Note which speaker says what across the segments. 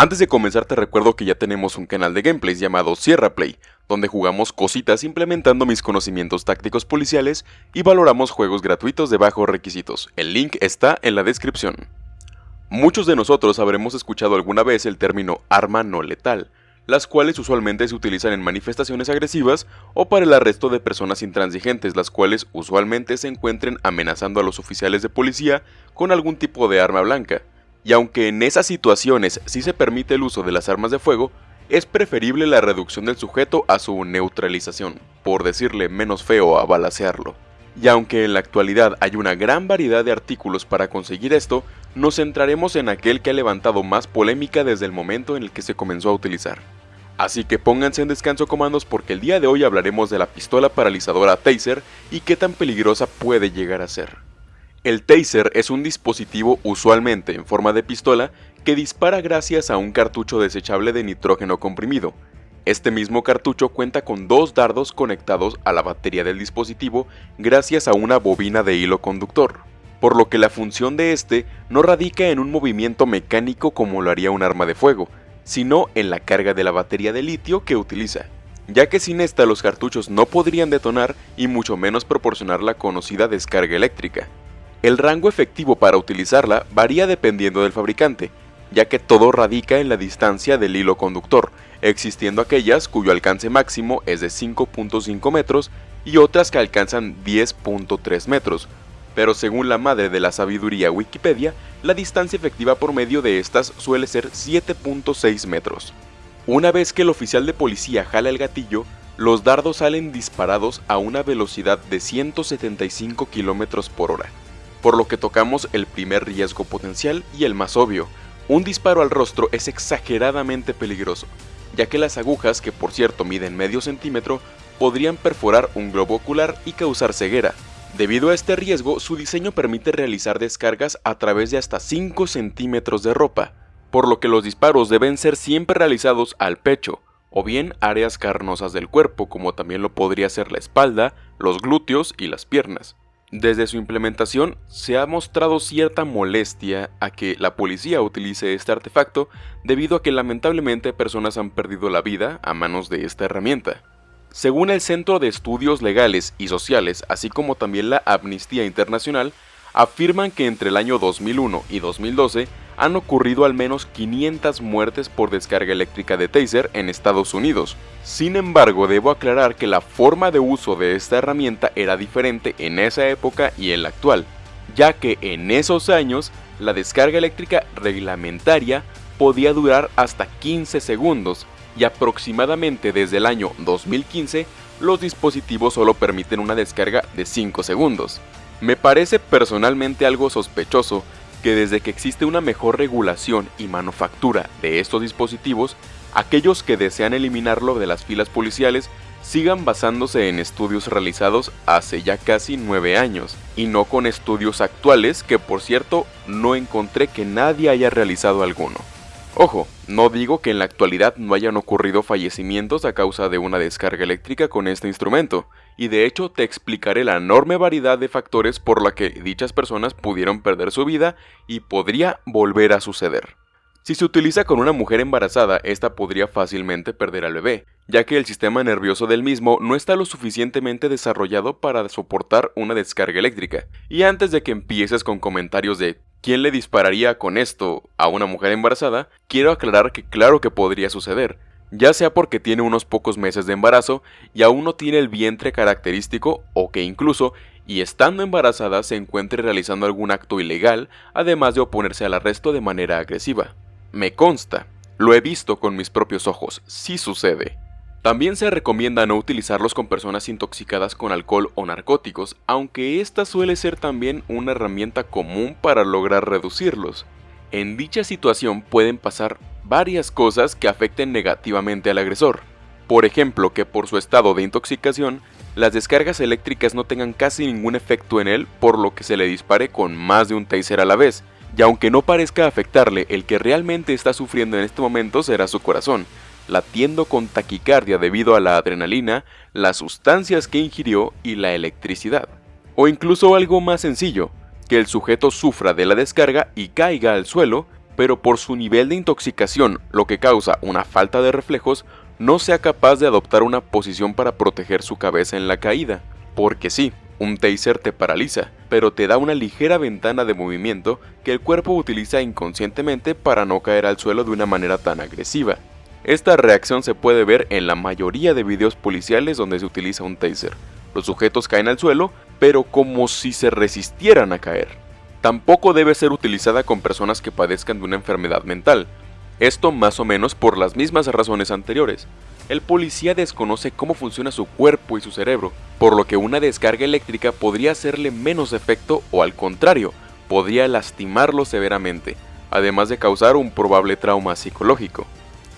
Speaker 1: Antes de comenzar te recuerdo que ya tenemos un canal de gameplays llamado Sierra Play, donde jugamos cositas implementando mis conocimientos tácticos policiales y valoramos juegos gratuitos de bajos requisitos. El link está en la descripción. Muchos de nosotros habremos escuchado alguna vez el término arma no letal, las cuales usualmente se utilizan en manifestaciones agresivas o para el arresto de personas intransigentes, las cuales usualmente se encuentren amenazando a los oficiales de policía con algún tipo de arma blanca y aunque en esas situaciones sí se permite el uso de las armas de fuego, es preferible la reducción del sujeto a su neutralización, por decirle menos feo a balasearlo. Y aunque en la actualidad hay una gran variedad de artículos para conseguir esto, nos centraremos en aquel que ha levantado más polémica desde el momento en el que se comenzó a utilizar. Así que pónganse en descanso comandos porque el día de hoy hablaremos de la pistola paralizadora Taser y qué tan peligrosa puede llegar a ser. El taser es un dispositivo usualmente en forma de pistola que dispara gracias a un cartucho desechable de nitrógeno comprimido. Este mismo cartucho cuenta con dos dardos conectados a la batería del dispositivo gracias a una bobina de hilo conductor, por lo que la función de este no radica en un movimiento mecánico como lo haría un arma de fuego, sino en la carga de la batería de litio que utiliza, ya que sin esta los cartuchos no podrían detonar y mucho menos proporcionar la conocida descarga eléctrica. El rango efectivo para utilizarla varía dependiendo del fabricante, ya que todo radica en la distancia del hilo conductor, existiendo aquellas cuyo alcance máximo es de 5.5 metros y otras que alcanzan 10.3 metros, pero según la madre de la sabiduría Wikipedia, la distancia efectiva por medio de estas suele ser 7.6 metros. Una vez que el oficial de policía jala el gatillo, los dardos salen disparados a una velocidad de 175 km por hora por lo que tocamos el primer riesgo potencial y el más obvio. Un disparo al rostro es exageradamente peligroso, ya que las agujas, que por cierto miden medio centímetro, podrían perforar un globo ocular y causar ceguera. Debido a este riesgo, su diseño permite realizar descargas a través de hasta 5 centímetros de ropa, por lo que los disparos deben ser siempre realizados al pecho, o bien áreas carnosas del cuerpo, como también lo podría ser la espalda, los glúteos y las piernas. Desde su implementación se ha mostrado cierta molestia a que la policía utilice este artefacto debido a que lamentablemente personas han perdido la vida a manos de esta herramienta. Según el Centro de Estudios Legales y Sociales, así como también la Amnistía Internacional, afirman que entre el año 2001 y 2012 han ocurrido al menos 500 muertes por descarga eléctrica de taser en Estados Unidos. Sin embargo, debo aclarar que la forma de uso de esta herramienta era diferente en esa época y en la actual, ya que en esos años la descarga eléctrica reglamentaria podía durar hasta 15 segundos y aproximadamente desde el año 2015 los dispositivos solo permiten una descarga de 5 segundos. Me parece personalmente algo sospechoso que desde que existe una mejor regulación y manufactura de estos dispositivos, aquellos que desean eliminarlo de las filas policiales sigan basándose en estudios realizados hace ya casi 9 años, y no con estudios actuales que por cierto no encontré que nadie haya realizado alguno. Ojo, no digo que en la actualidad no hayan ocurrido fallecimientos a causa de una descarga eléctrica con este instrumento, y de hecho te explicaré la enorme variedad de factores por la que dichas personas pudieron perder su vida y podría volver a suceder. Si se utiliza con una mujer embarazada, esta podría fácilmente perder al bebé, ya que el sistema nervioso del mismo no está lo suficientemente desarrollado para soportar una descarga eléctrica. Y antes de que empieces con comentarios de ¿quién le dispararía con esto a una mujer embarazada? Quiero aclarar que claro que podría suceder, ya sea porque tiene unos pocos meses de embarazo y aún no tiene el vientre característico o que incluso, y estando embarazada, se encuentre realizando algún acto ilegal, además de oponerse al arresto de manera agresiva. Me consta, lo he visto con mis propios ojos, sí sucede. También se recomienda no utilizarlos con personas intoxicadas con alcohol o narcóticos, aunque esta suele ser también una herramienta común para lograr reducirlos. En dicha situación pueden pasar varias cosas que afecten negativamente al agresor. Por ejemplo, que por su estado de intoxicación, las descargas eléctricas no tengan casi ningún efecto en él, por lo que se le dispare con más de un taser a la vez, y aunque no parezca afectarle, el que realmente está sufriendo en este momento será su corazón, latiendo con taquicardia debido a la adrenalina, las sustancias que ingirió y la electricidad. O incluso algo más sencillo, que el sujeto sufra de la descarga y caiga al suelo, pero por su nivel de intoxicación, lo que causa una falta de reflejos, no sea capaz de adoptar una posición para proteger su cabeza en la caída. Porque sí, un taser te paraliza, pero te da una ligera ventana de movimiento que el cuerpo utiliza inconscientemente para no caer al suelo de una manera tan agresiva. Esta reacción se puede ver en la mayoría de videos policiales donde se utiliza un taser. Los sujetos caen al suelo, pero como si se resistieran a caer. Tampoco debe ser utilizada con personas que padezcan de una enfermedad mental. Esto más o menos por las mismas razones anteriores. El policía desconoce cómo funciona su cuerpo y su cerebro, por lo que una descarga eléctrica podría hacerle menos efecto o al contrario, podría lastimarlo severamente, además de causar un probable trauma psicológico.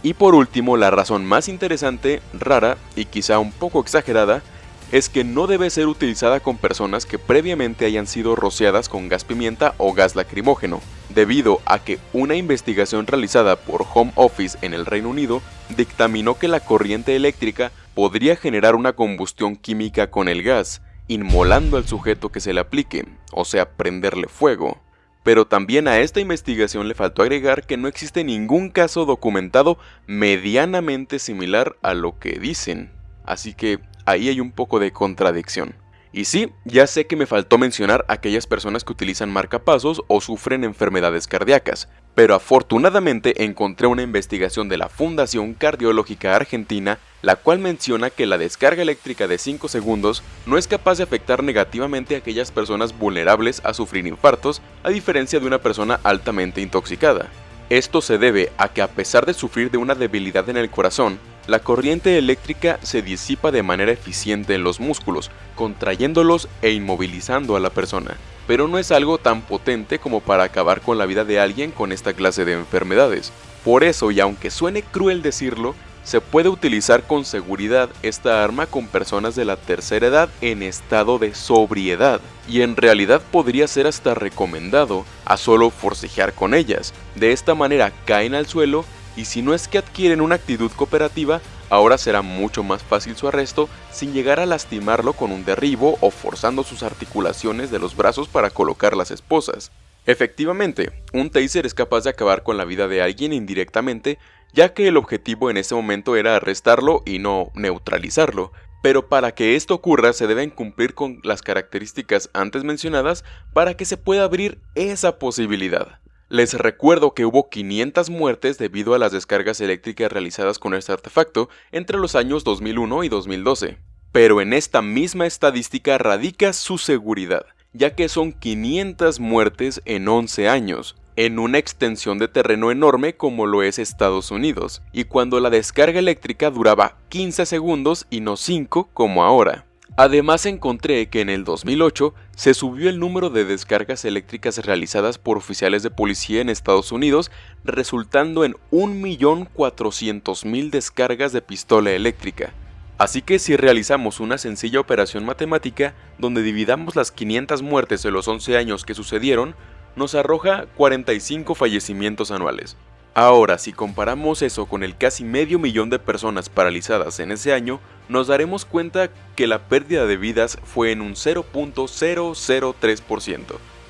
Speaker 1: Y por último, la razón más interesante, rara y quizá un poco exagerada, es que no debe ser utilizada con personas que previamente hayan sido rociadas con gas pimienta o gas lacrimógeno, debido a que una investigación realizada por Home Office en el Reino Unido dictaminó que la corriente eléctrica podría generar una combustión química con el gas, inmolando al sujeto que se le aplique, o sea, prenderle fuego. Pero también a esta investigación le faltó agregar que no existe ningún caso documentado medianamente similar a lo que dicen. Así que ahí hay un poco de contradicción. Y sí, ya sé que me faltó mencionar a aquellas personas que utilizan marcapasos o sufren enfermedades cardíacas, pero afortunadamente encontré una investigación de la Fundación Cardiológica Argentina, la cual menciona que la descarga eléctrica de 5 segundos no es capaz de afectar negativamente a aquellas personas vulnerables a sufrir infartos, a diferencia de una persona altamente intoxicada. Esto se debe a que a pesar de sufrir de una debilidad en el corazón, la corriente eléctrica se disipa de manera eficiente en los músculos, contrayéndolos e inmovilizando a la persona. Pero no es algo tan potente como para acabar con la vida de alguien con esta clase de enfermedades. Por eso, y aunque suene cruel decirlo, se puede utilizar con seguridad esta arma con personas de la tercera edad en estado de sobriedad, y en realidad podría ser hasta recomendado a solo forcejear con ellas. De esta manera caen al suelo y si no es que adquieren una actitud cooperativa, ahora será mucho más fácil su arresto sin llegar a lastimarlo con un derribo o forzando sus articulaciones de los brazos para colocar las esposas. Efectivamente, un taser es capaz de acabar con la vida de alguien indirectamente, ya que el objetivo en ese momento era arrestarlo y no neutralizarlo, pero para que esto ocurra se deben cumplir con las características antes mencionadas para que se pueda abrir esa posibilidad. Les recuerdo que hubo 500 muertes debido a las descargas eléctricas realizadas con este artefacto entre los años 2001 y 2012. Pero en esta misma estadística radica su seguridad, ya que son 500 muertes en 11 años, en una extensión de terreno enorme como lo es Estados Unidos, y cuando la descarga eléctrica duraba 15 segundos y no 5 como ahora. Además encontré que en el 2008 se subió el número de descargas eléctricas realizadas por oficiales de policía en Estados Unidos, resultando en 1.400.000 descargas de pistola eléctrica. Así que si realizamos una sencilla operación matemática, donde dividamos las 500 muertes de los 11 años que sucedieron, nos arroja 45 fallecimientos anuales. Ahora, si comparamos eso con el casi medio millón de personas paralizadas en ese año, nos daremos cuenta que la pérdida de vidas fue en un 0.003%,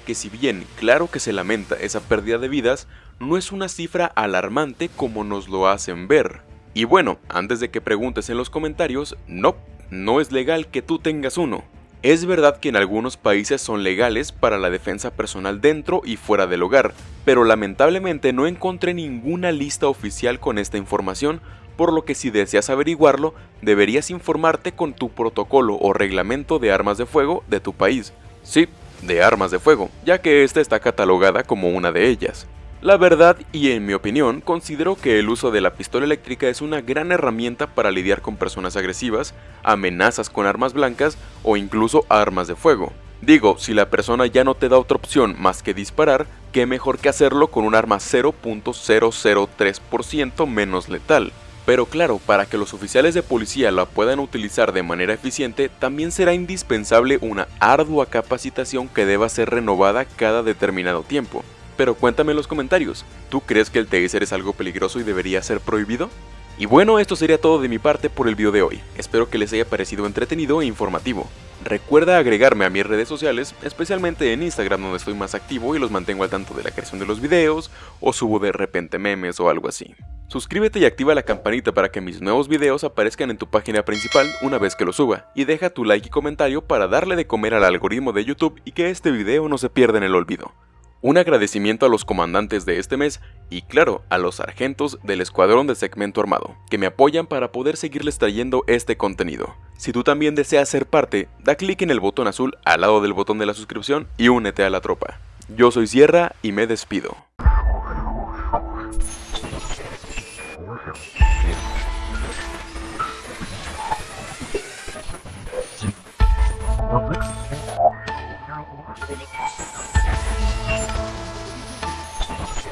Speaker 1: que si bien claro que se lamenta esa pérdida de vidas, no es una cifra alarmante como nos lo hacen ver. Y bueno, antes de que preguntes en los comentarios, no, no es legal que tú tengas uno. Es verdad que en algunos países son legales para la defensa personal dentro y fuera del hogar, pero lamentablemente no encontré ninguna lista oficial con esta información, por lo que si deseas averiguarlo, deberías informarte con tu protocolo o reglamento de armas de fuego de tu país. Sí, de armas de fuego, ya que esta está catalogada como una de ellas. La verdad y en mi opinión, considero que el uso de la pistola eléctrica es una gran herramienta para lidiar con personas agresivas, amenazas con armas blancas o incluso armas de fuego. Digo, si la persona ya no te da otra opción más que disparar, qué mejor que hacerlo con un arma 0.003% menos letal. Pero claro, para que los oficiales de policía la puedan utilizar de manera eficiente, también será indispensable una ardua capacitación que deba ser renovada cada determinado tiempo. Pero cuéntame en los comentarios, ¿tú crees que el taser es algo peligroso y debería ser prohibido? Y bueno, esto sería todo de mi parte por el video de hoy, espero que les haya parecido entretenido e informativo. Recuerda agregarme a mis redes sociales, especialmente en Instagram donde estoy más activo y los mantengo al tanto de la creación de los videos o subo de repente memes o algo así. Suscríbete y activa la campanita para que mis nuevos videos aparezcan en tu página principal una vez que los suba, y deja tu like y comentario para darle de comer al algoritmo de YouTube y que este video no se pierda en el olvido. Un agradecimiento a los comandantes de este mes y claro, a los sargentos del escuadrón de segmento armado, que me apoyan para poder seguirles trayendo este contenido. Si tú también deseas ser parte, da clic en el botón azul al lado del botón de la suscripción y únete a la tropa. Yo soy Sierra y me despido.